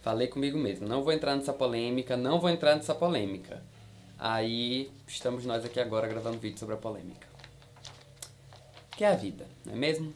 Falei comigo mesmo, não vou entrar nessa polêmica, não vou entrar nessa polêmica. Aí estamos nós aqui agora gravando vídeo sobre a polêmica. Que é a vida, não é mesmo?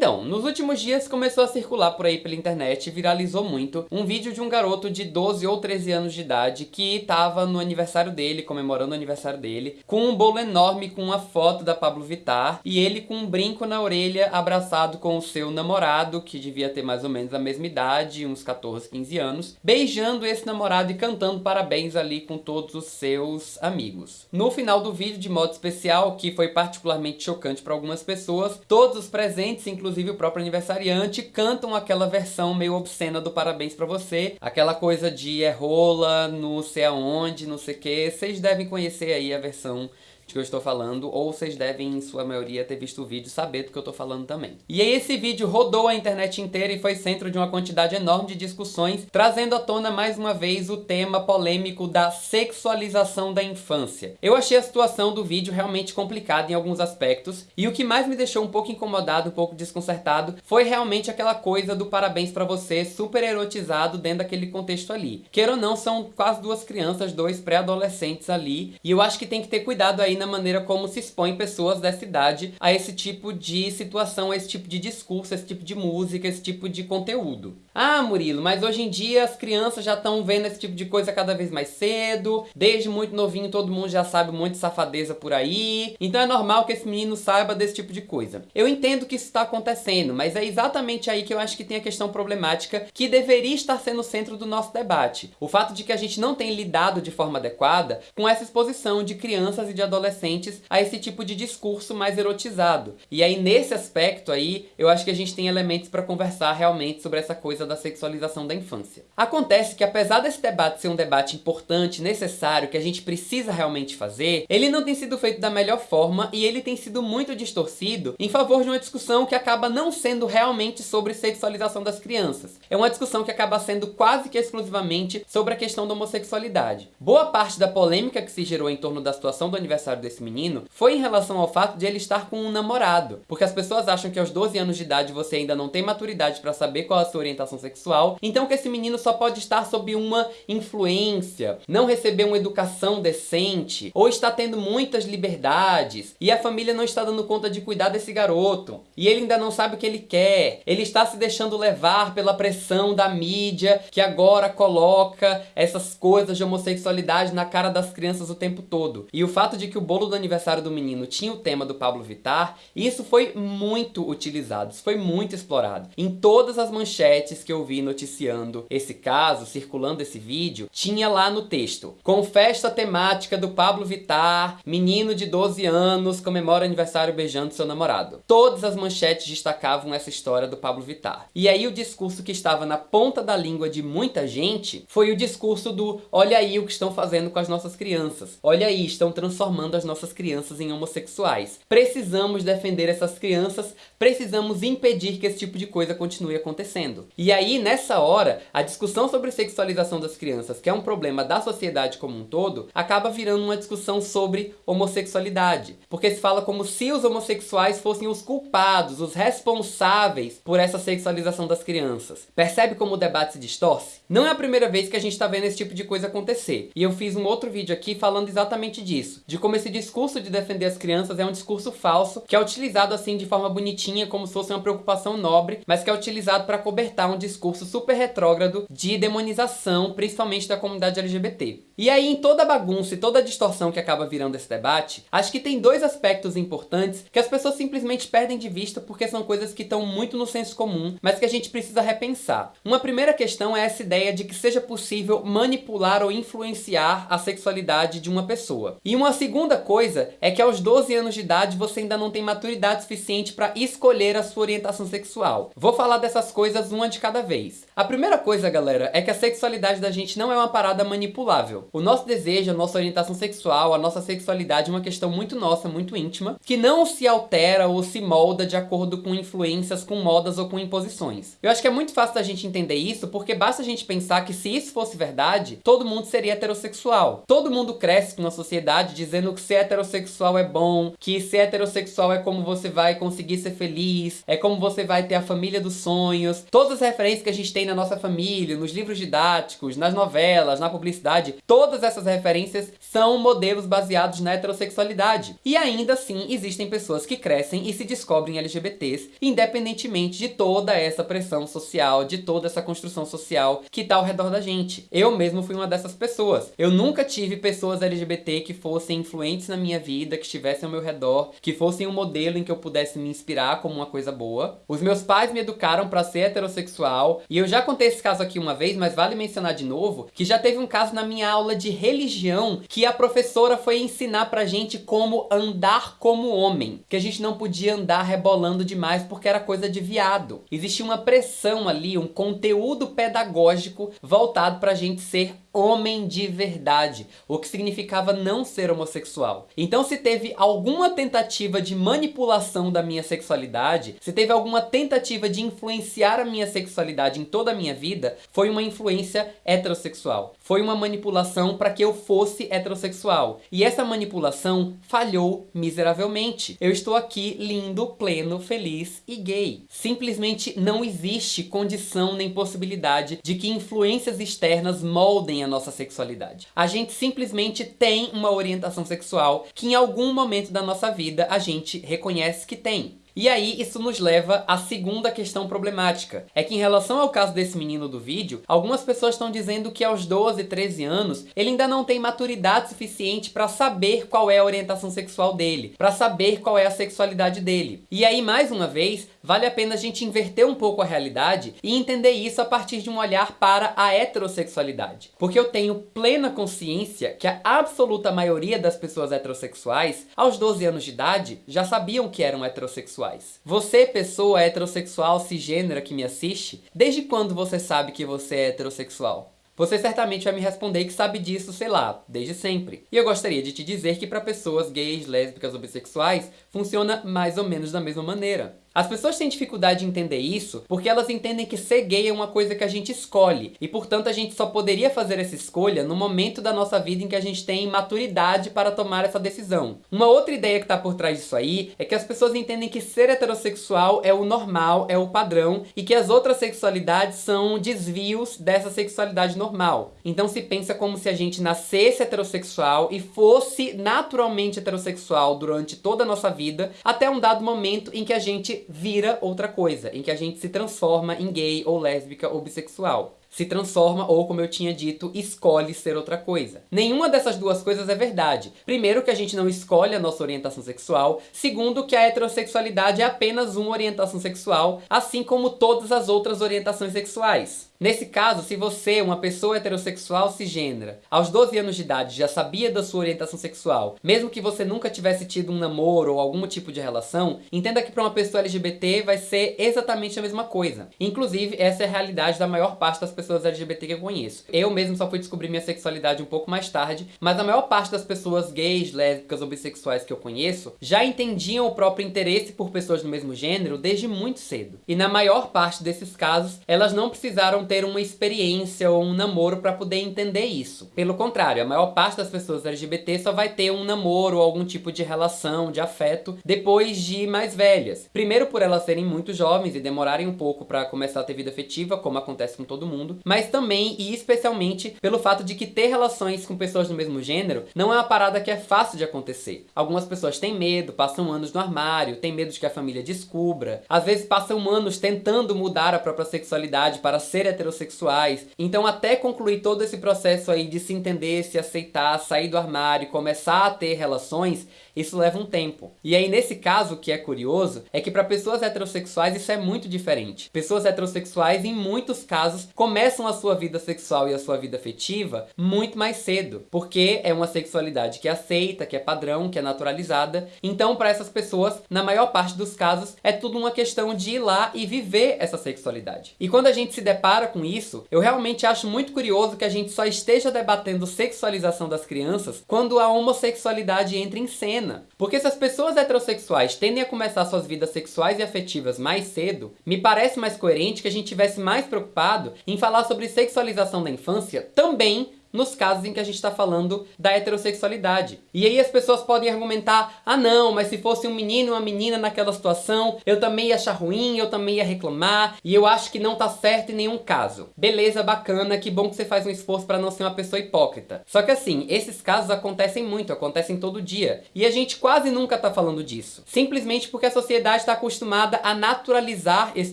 Então, nos últimos dias começou a circular por aí pela internet viralizou muito um vídeo de um garoto de 12 ou 13 anos de idade que tava no aniversário dele, comemorando o aniversário dele, com um bolo enorme com uma foto da Pablo Vittar e ele com um brinco na orelha abraçado com o seu namorado, que devia ter mais ou menos a mesma idade, uns 14, 15 anos, beijando esse namorado e cantando parabéns ali com todos os seus amigos. No final do vídeo, de modo especial, que foi particularmente chocante para algumas pessoas, todos os presentes inclusive o próprio aniversariante, cantam aquela versão meio obscena do Parabéns Pra Você. Aquela coisa de é rola, não sei aonde, não sei o que. Vocês devem conhecer aí a versão de que eu estou falando, ou vocês devem, em sua maioria, ter visto o vídeo e saber do que eu estou falando também. E aí esse vídeo rodou a internet inteira e foi centro de uma quantidade enorme de discussões, trazendo à tona mais uma vez o tema polêmico da sexualização da infância. Eu achei a situação do vídeo realmente complicada em alguns aspectos, e o que mais me deixou um pouco incomodado, um pouco desconcertado, foi realmente aquela coisa do parabéns pra você, super erotizado dentro daquele contexto ali. Queira ou não, são quase duas crianças, dois pré-adolescentes ali, e eu acho que tem que ter cuidado aí na maneira como se expõe pessoas dessa idade a esse tipo de situação, a esse tipo de discurso, a esse tipo de música, esse tipo de conteúdo. Ah, Murilo, mas hoje em dia as crianças já estão vendo esse tipo de coisa cada vez mais cedo, desde muito novinho todo mundo já sabe um monte de safadeza por aí, então é normal que esse menino saiba desse tipo de coisa. Eu entendo que isso está acontecendo, mas é exatamente aí que eu acho que tem a questão problemática que deveria estar sendo o centro do nosso debate. O fato de que a gente não tem lidado de forma adequada com essa exposição de crianças e de adolescentes a esse tipo de discurso mais erotizado. E aí, nesse aspecto aí, eu acho que a gente tem elementos para conversar realmente sobre essa coisa da sexualização da infância. Acontece que apesar desse debate ser um debate importante, necessário, que a gente precisa realmente fazer, ele não tem sido feito da melhor forma e ele tem sido muito distorcido em favor de uma discussão que acaba não sendo realmente sobre sexualização das crianças. É uma discussão que acaba sendo quase que exclusivamente sobre a questão da homossexualidade. Boa parte da polêmica que se gerou em torno da situação do aniversário desse menino foi em relação ao fato de ele estar com um namorado. Porque as pessoas acham que aos 12 anos de idade você ainda não tem maturidade para saber qual a sua orientação sexual, então que esse menino só pode estar sob uma influência, não receber uma educação decente, ou está tendo muitas liberdades, e a família não está dando conta de cuidar desse garoto, e ele ainda não sabe o que ele quer, ele está se deixando levar pela pressão da mídia, que agora coloca essas coisas de homossexualidade na cara das crianças o tempo todo. E o fato de que o bolo do aniversário do menino tinha o tema do Pablo Vittar, isso foi muito utilizado, isso foi muito explorado. Em todas as manchetes que eu vi noticiando esse caso, circulando esse vídeo, tinha lá no texto, com festa temática do Pablo Vittar, menino de 12 anos comemora aniversário beijando seu namorado. Todas as manchetes destacavam essa história do Pablo Vittar. E aí o discurso que estava na ponta da língua de muita gente foi o discurso do olha aí o que estão fazendo com as nossas crianças. Olha aí, estão transformando as nossas crianças em homossexuais. Precisamos defender essas crianças, precisamos impedir que esse tipo de coisa continue acontecendo. E aí, nessa hora, a discussão sobre sexualização das crianças, que é um problema da sociedade como um todo, acaba virando uma discussão sobre homossexualidade. Porque se fala como se os homossexuais fossem os culpados, os responsáveis por essa sexualização das crianças. Percebe como o debate se distorce? Não é a primeira vez que a gente está vendo esse tipo de coisa acontecer. E eu fiz um outro vídeo aqui falando exatamente disso. De como esse discurso de defender as crianças é um discurso falso, que é utilizado assim de forma bonitinha, como se fosse uma preocupação nobre, mas que é utilizado para cobertar um discurso super retrógrado de demonização, principalmente da comunidade LGBT. E aí, em toda a bagunça e toda a distorção que acaba virando esse debate, acho que tem dois aspectos importantes que as pessoas simplesmente perdem de vista porque são coisas que estão muito no senso comum, mas que a gente precisa repensar. Uma primeira questão é essa ideia de que seja possível manipular ou influenciar a sexualidade de uma pessoa. E uma segunda coisa é que aos 12 anos de idade você ainda não tem maturidade suficiente para escolher a sua orientação sexual. Vou falar dessas coisas uma de cada cada vez. A primeira coisa, galera, é que a sexualidade da gente não é uma parada manipulável. O nosso desejo, a nossa orientação sexual, a nossa sexualidade é uma questão muito nossa, muito íntima, que não se altera ou se molda de acordo com influências, com modas ou com imposições. Eu acho que é muito fácil da gente entender isso, porque basta a gente pensar que se isso fosse verdade, todo mundo seria heterossexual. Todo mundo cresce numa sociedade dizendo que ser heterossexual é bom, que ser heterossexual é como você vai conseguir ser feliz, é como você vai ter a família dos sonhos. Todas as referências que a gente tem na nossa família, nos livros didáticos, nas novelas, na publicidade, todas essas referências são modelos baseados na heterossexualidade. E ainda assim, existem pessoas que crescem e se descobrem LGBTs, independentemente de toda essa pressão social, de toda essa construção social que tá ao redor da gente. Eu mesmo fui uma dessas pessoas. Eu nunca tive pessoas LGBT que fossem influentes na minha vida, que estivessem ao meu redor, que fossem um modelo em que eu pudesse me inspirar como uma coisa boa. Os meus pais me educaram para ser heterossexual, e eu já contei esse caso aqui uma vez, mas vale mencionar de novo, que já teve um caso na minha aula de religião que a professora foi ensinar pra gente como andar como homem, que a gente não podia andar rebolando demais porque era coisa de viado. Existia uma pressão ali, um conteúdo pedagógico voltado pra gente ser homem de verdade, o que significava não ser homossexual. Então se teve alguma tentativa de manipulação da minha sexualidade, se teve alguma tentativa de influenciar a minha sexualidade em toda a minha vida, foi uma influência heterossexual. Foi uma manipulação para que eu fosse heterossexual. E essa manipulação falhou miseravelmente. Eu estou aqui lindo, pleno, feliz e gay. Simplesmente não existe condição nem possibilidade de que influências externas moldem a nossa sexualidade. A gente simplesmente tem uma orientação sexual que em algum momento da nossa vida a gente reconhece que tem. E aí isso nos leva à segunda questão problemática. É que em relação ao caso desse menino do vídeo, algumas pessoas estão dizendo que aos 12, 13 anos, ele ainda não tem maturidade suficiente para saber qual é a orientação sexual dele, para saber qual é a sexualidade dele. E aí, mais uma vez, vale a pena a gente inverter um pouco a realidade e entender isso a partir de um olhar para a heterossexualidade. Porque eu tenho plena consciência que a absoluta maioria das pessoas heterossexuais, aos 12 anos de idade, já sabiam que eram heterossexuais. Você, pessoa heterossexual cisgênera que me assiste, desde quando você sabe que você é heterossexual? Você certamente vai me responder que sabe disso, sei lá, desde sempre. E eu gostaria de te dizer que para pessoas gays, lésbicas ou bissexuais, funciona mais ou menos da mesma maneira. As pessoas têm dificuldade de entender isso porque elas entendem que ser gay é uma coisa que a gente escolhe e, portanto, a gente só poderia fazer essa escolha no momento da nossa vida em que a gente tem maturidade para tomar essa decisão. Uma outra ideia que está por trás disso aí é que as pessoas entendem que ser heterossexual é o normal, é o padrão e que as outras sexualidades são desvios dessa sexualidade normal. Então se pensa como se a gente nascesse heterossexual e fosse naturalmente heterossexual durante toda a nossa vida até um dado momento em que a vira outra coisa, em que a gente se transforma em gay ou lésbica ou bissexual se transforma ou, como eu tinha dito, escolhe ser outra coisa. Nenhuma dessas duas coisas é verdade. Primeiro que a gente não escolhe a nossa orientação sexual, segundo que a heterossexualidade é apenas uma orientação sexual, assim como todas as outras orientações sexuais. Nesse caso, se você, uma pessoa heterossexual cisgênera, aos 12 anos de idade já sabia da sua orientação sexual, mesmo que você nunca tivesse tido um namoro ou algum tipo de relação, entenda que para uma pessoa LGBT vai ser exatamente a mesma coisa. Inclusive, essa é a realidade da maior parte das pessoas LGBT que eu conheço. Eu mesmo só fui descobrir minha sexualidade um pouco mais tarde, mas a maior parte das pessoas gays, lésbicas ou bissexuais que eu conheço já entendiam o próprio interesse por pessoas do mesmo gênero desde muito cedo. E na maior parte desses casos, elas não precisaram ter uma experiência ou um namoro para poder entender isso. Pelo contrário, a maior parte das pessoas LGBT só vai ter um namoro ou algum tipo de relação, de afeto, depois de mais velhas. Primeiro por elas serem muito jovens e demorarem um pouco para começar a ter vida afetiva, como acontece com todo mundo, mas também e especialmente pelo fato de que ter relações com pessoas do mesmo gênero não é uma parada que é fácil de acontecer. Algumas pessoas têm medo, passam anos no armário, têm medo de que a família descubra, às vezes passam anos tentando mudar a própria sexualidade para ser heterossexuais. Então até concluir todo esse processo aí de se entender, se aceitar, sair do armário, começar a ter relações, isso leva um tempo. E aí nesse caso, o que é curioso, é que para pessoas heterossexuais isso é muito diferente. Pessoas heterossexuais em muitos casos começam a sua vida sexual e a sua vida afetiva muito mais cedo, porque é uma sexualidade que é aceita, que é padrão, que é naturalizada. Então, para essas pessoas, na maior parte dos casos, é tudo uma questão de ir lá e viver essa sexualidade. E quando a gente se depara com isso, eu realmente acho muito curioso que a gente só esteja debatendo sexualização das crianças quando a homossexualidade entra em cena. Porque se as pessoas heterossexuais tendem a começar suas vidas sexuais e afetivas mais cedo, me parece mais coerente que a gente tivesse mais preocupado em falar sobre sexualização da infância também nos casos em que a gente está falando da heterossexualidade. E aí as pessoas podem argumentar, ah não, mas se fosse um menino e uma menina naquela situação, eu também ia achar ruim, eu também ia reclamar, e eu acho que não tá certo em nenhum caso. Beleza, bacana, que bom que você faz um esforço para não ser uma pessoa hipócrita. Só que assim, esses casos acontecem muito, acontecem todo dia, e a gente quase nunca tá falando disso. Simplesmente porque a sociedade está acostumada a naturalizar esse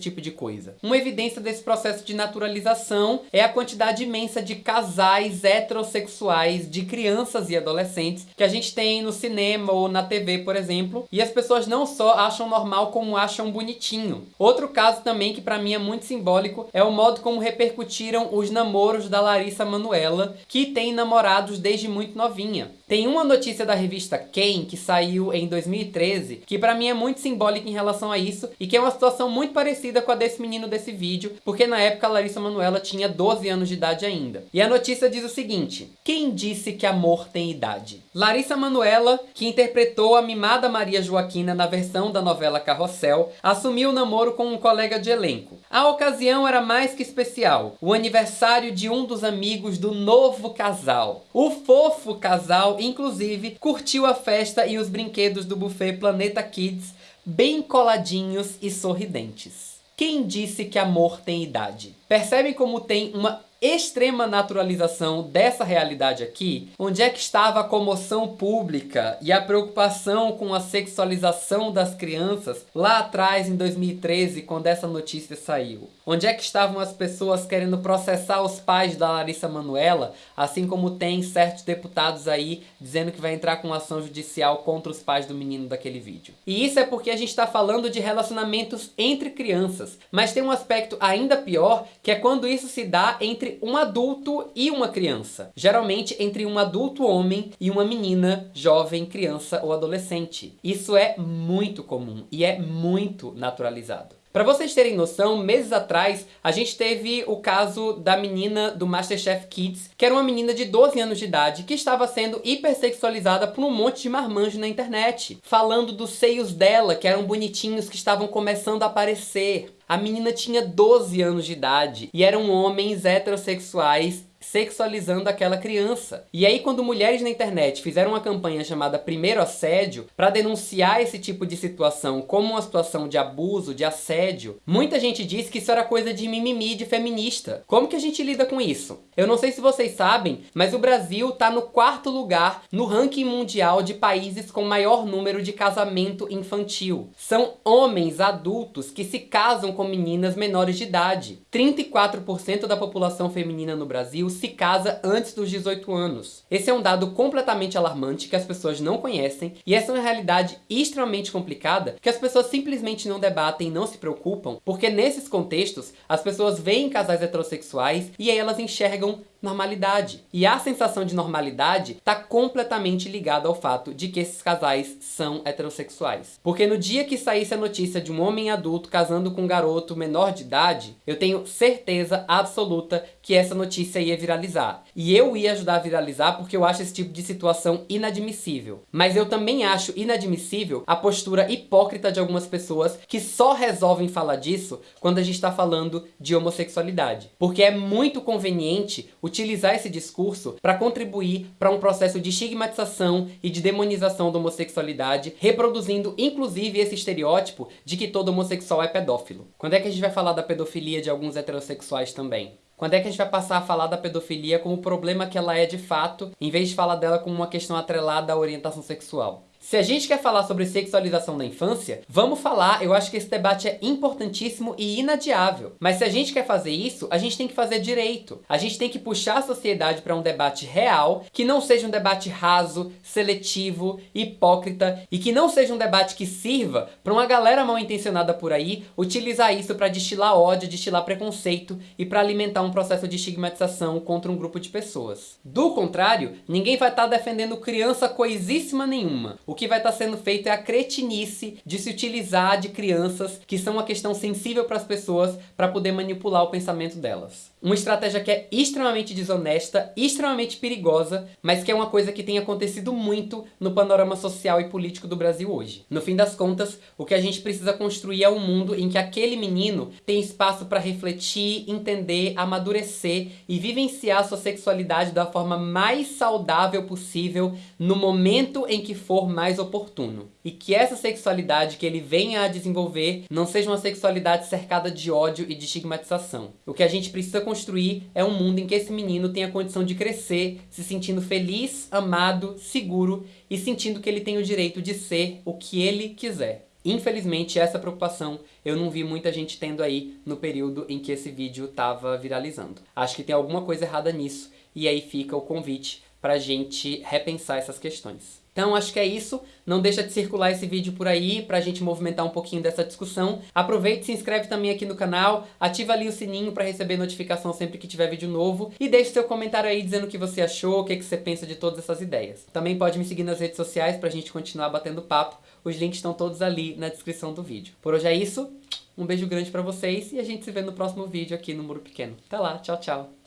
tipo de coisa. Uma evidência desse processo de naturalização é a quantidade imensa de casais heterossexuais de crianças e adolescentes que a gente tem no cinema ou na TV, por exemplo, e as pessoas não só acham normal como acham bonitinho. Outro caso também que para mim é muito simbólico é o modo como repercutiram os namoros da Larissa Manuela, que tem namorados desde muito novinha. Tem uma notícia da revista Quem, que saiu em 2013, que para mim é muito simbólica em relação a isso, e que é uma situação muito parecida com a desse menino desse vídeo, porque na época a Larissa Manuela tinha 12 anos de idade ainda. E a notícia diz o seguinte, quem disse que amor tem idade? Larissa Manuela, que interpretou a mimada Maria Joaquina na versão da novela Carrossel, assumiu o namoro com um colega de elenco. A ocasião era mais que especial, o aniversário de um dos amigos do novo casal. O fofo casal inclusive, curtiu a festa e os brinquedos do buffet Planeta Kids bem coladinhos e sorridentes. Quem disse que amor tem idade? Percebem como tem uma extrema naturalização dessa realidade aqui, onde é que estava a comoção pública e a preocupação com a sexualização das crianças lá atrás em 2013, quando essa notícia saiu? Onde é que estavam as pessoas querendo processar os pais da Larissa Manuela, assim como tem certos deputados aí dizendo que vai entrar com ação judicial contra os pais do menino daquele vídeo? E isso é porque a gente está falando de relacionamentos entre crianças, mas tem um aspecto ainda pior, que é quando isso se dá entre entre um adulto e uma criança. Geralmente entre um adulto homem e uma menina, jovem, criança ou adolescente. Isso é muito comum e é muito naturalizado. Para vocês terem noção, meses atrás a gente teve o caso da menina do Masterchef Kids, que era uma menina de 12 anos de idade que estava sendo hipersexualizada por um monte de marmanjo na internet, falando dos seios dela que eram bonitinhos que estavam começando a aparecer. A menina tinha 12 anos de idade e eram homens heterossexuais sexualizando aquela criança. E aí quando mulheres na internet fizeram uma campanha chamada Primeiro Assédio para denunciar esse tipo de situação como uma situação de abuso, de assédio, muita gente disse que isso era coisa de mimimi de feminista. Como que a gente lida com isso? Eu não sei se vocês sabem, mas o Brasil tá no quarto lugar no ranking mundial de países com maior número de casamento infantil. São homens adultos que se casam com meninas menores de idade. 34% da população feminina no Brasil se casa antes dos 18 anos. Esse é um dado completamente alarmante que as pessoas não conhecem e essa é uma realidade extremamente complicada que as pessoas simplesmente não debatem e não se preocupam porque nesses contextos as pessoas veem casais heterossexuais e aí elas enxergam normalidade. E a sensação de normalidade está completamente ligada ao fato de que esses casais são heterossexuais. Porque no dia que saísse a notícia de um homem adulto casando com um garoto menor de idade, eu tenho certeza absoluta que essa notícia ia viralizar. E eu ia ajudar a viralizar porque eu acho esse tipo de situação inadmissível. Mas eu também acho inadmissível a postura hipócrita de algumas pessoas que só resolvem falar disso quando a gente está falando de homossexualidade. Porque é muito conveniente utilizar esse discurso para contribuir para um processo de estigmatização e de demonização da homossexualidade, reproduzindo inclusive esse estereótipo de que todo homossexual é pedófilo. Quando é que a gente vai falar da pedofilia de alguns heterossexuais também? Quando é que a gente vai passar a falar da pedofilia como o problema que ela é de fato, em vez de falar dela como uma questão atrelada à orientação sexual? Se a gente quer falar sobre sexualização da infância, vamos falar, eu acho que esse debate é importantíssimo e inadiável. Mas se a gente quer fazer isso, a gente tem que fazer direito. A gente tem que puxar a sociedade para um debate real, que não seja um debate raso, seletivo, hipócrita e que não seja um debate que sirva para uma galera mal intencionada por aí utilizar isso para destilar ódio, destilar preconceito e para alimentar um processo de estigmatização contra um grupo de pessoas. Do contrário, ninguém vai estar tá defendendo criança coisíssima nenhuma. O que vai estar tá sendo feito é a cretinice de se utilizar de crianças, que são uma questão sensível para as pessoas, para poder manipular o pensamento delas. Uma estratégia que é extremamente desonesta, extremamente perigosa, mas que é uma coisa que tem acontecido muito no panorama social e político do Brasil hoje. No fim das contas, o que a gente precisa construir é um mundo em que aquele menino tem espaço para refletir, entender, amadurecer e vivenciar sua sexualidade da forma mais saudável possível no momento em que for mais oportuno. E que essa sexualidade que ele venha a desenvolver não seja uma sexualidade cercada de ódio e de estigmatização. O que a gente precisa construir é um mundo em que esse menino tenha condição de crescer, se sentindo feliz, amado, seguro e sentindo que ele tem o direito de ser o que ele quiser. Infelizmente, essa preocupação eu não vi muita gente tendo aí no período em que esse vídeo estava viralizando. Acho que tem alguma coisa errada nisso, e aí fica o convite pra gente repensar essas questões. Então acho que é isso, não deixa de circular esse vídeo por aí pra gente movimentar um pouquinho dessa discussão. Aproveite, se inscreve também aqui no canal, ativa ali o sininho pra receber notificação sempre que tiver vídeo novo e deixe seu comentário aí dizendo o que você achou, o que, que você pensa de todas essas ideias. Também pode me seguir nas redes sociais pra gente continuar batendo papo, os links estão todos ali na descrição do vídeo. Por hoje é isso, um beijo grande pra vocês e a gente se vê no próximo vídeo aqui no Muro Pequeno. Até lá, tchau, tchau!